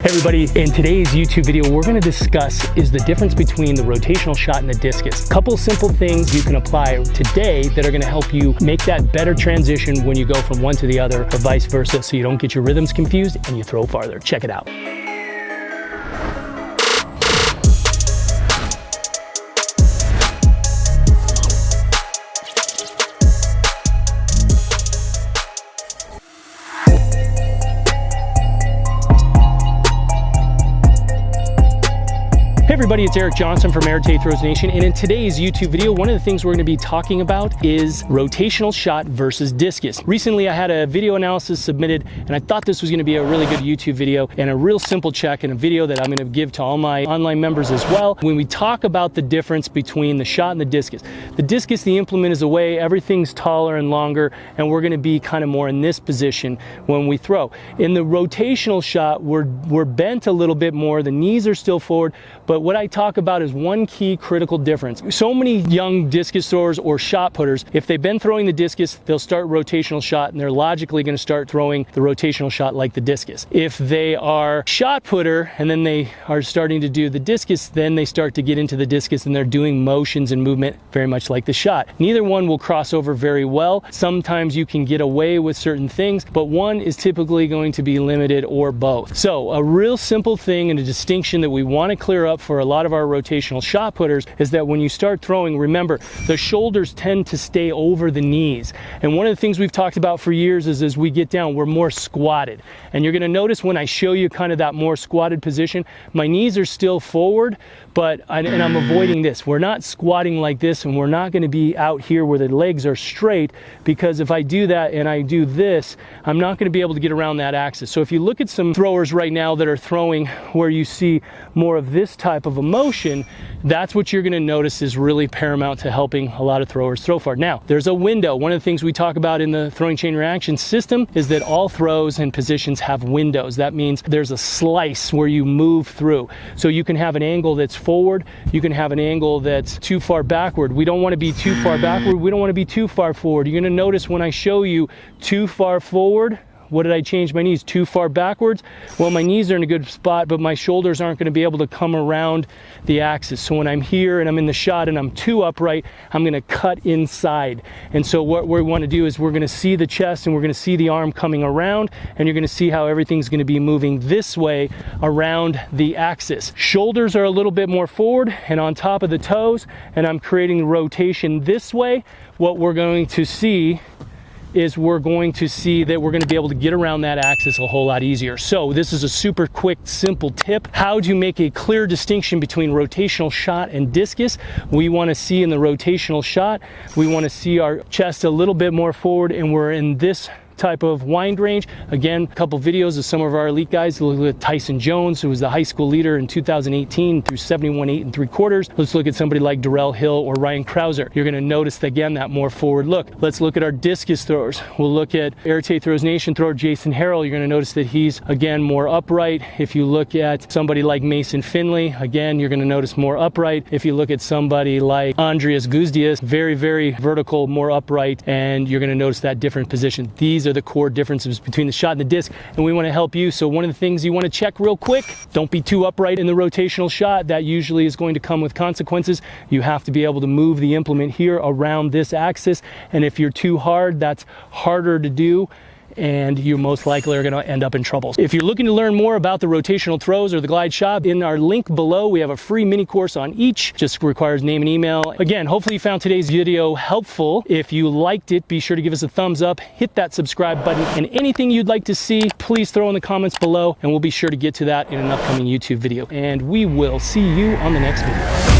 Hey everybody, in today's YouTube video, we're gonna discuss is the difference between the rotational shot and the discus. A couple simple things you can apply today that are gonna help you make that better transition when you go from one to the other or vice versa so you don't get your rhythms confused and you throw farther. Check it out. Everybody, it's Eric Johnson from Art of Throws Nation, and in today's YouTube video, one of the things we're gonna be talking about is rotational shot versus discus. Recently, I had a video analysis submitted, and I thought this was gonna be a really good YouTube video and a real simple check and a video that I'm gonna give to all my online members as well. When we talk about the difference between the shot and the discus, the discus, the implement is away, everything's taller and longer, and we're gonna be kind of more in this position when we throw. In the rotational shot, we're, we're bent a little bit more, the knees are still forward, but what I talk about is one key critical difference. So many young discus throwers or shot putters, if they've been throwing the discus, they'll start rotational shot and they're logically going to start throwing the rotational shot like the discus. If they are shot putter and then they are starting to do the discus, then they start to get into the discus and they're doing motions and movement very much like the shot. Neither one will cross over very well. Sometimes you can get away with certain things, but one is typically going to be limited or both. So a real simple thing and a distinction that we want to clear up for a lot of our rotational shot putters is that when you start throwing, remember, the shoulders tend to stay over the knees. And one of the things we've talked about for years is as we get down, we're more squatted. And you're gonna notice when I show you kind of that more squatted position, my knees are still forward, but, and I'm avoiding this. We're not squatting like this and we're not gonna be out here where the legs are straight because if I do that and I do this, I'm not gonna be able to get around that axis. So if you look at some throwers right now that are throwing where you see more of this type of emotion, that's what you're gonna notice is really paramount to helping a lot of throwers throw far. Now, there's a window. One of the things we talk about in the throwing chain reaction system is that all throws and positions have windows. That means there's a slice where you move through. So you can have an angle that's forward, you can have an angle that's too far backward. We don't wanna be too far backward, we don't wanna be too far forward. You're gonna notice when I show you too far forward, what did I change my knees? Too far backwards? Well, my knees are in a good spot, but my shoulders aren't gonna be able to come around the axis. So when I'm here and I'm in the shot and I'm too upright, I'm gonna cut inside. And so what we wanna do is we're gonna see the chest and we're gonna see the arm coming around and you're gonna see how everything's gonna be moving this way around the axis. Shoulders are a little bit more forward and on top of the toes and I'm creating rotation this way. What we're going to see is we're going to see that we're going to be able to get around that axis a whole lot easier. So this is a super quick, simple tip. How do you make a clear distinction between rotational shot and discus? We want to see in the rotational shot, we want to see our chest a little bit more forward and we're in this type of wind range. Again, a couple videos of some of our elite guys. Look at Tyson Jones, who was the high school leader in 2018 through 71 8 and 3 quarters. Let's look at somebody like Darrell Hill or Ryan Crouser. You're gonna notice again that more forward look. Let's look at our discus throwers. We'll look at Art of Throws Nation thrower Jason Harrell. You're gonna notice that he's again more upright. If you look at somebody like Mason Finley, again, you're gonna notice more upright. If you look at somebody like Andrius Gudzius, very, very vertical, more upright, and you're gonna notice that different position. These are the core differences between the shot and the disc, and we want to help you. So one of the things you want to check real quick, don't be too upright in the rotational shot. That usually is going to come with consequences. You have to be able to move the implement here around this axis, and if you're too hard, that's harder to do and you most likely are going to end up in trouble. If you're looking to learn more about the rotational throws or the glide shot, in our link below, we have a free mini course on each. Just requires name and email. Again, hopefully you found today's video helpful. If you liked it, be sure to give us a thumbs up, hit that subscribe button, and anything you'd like to see, please throw in the comments below, and we'll be sure to get to that in an upcoming YouTube video. And we will see you on the next video.